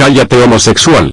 Cállate homosexual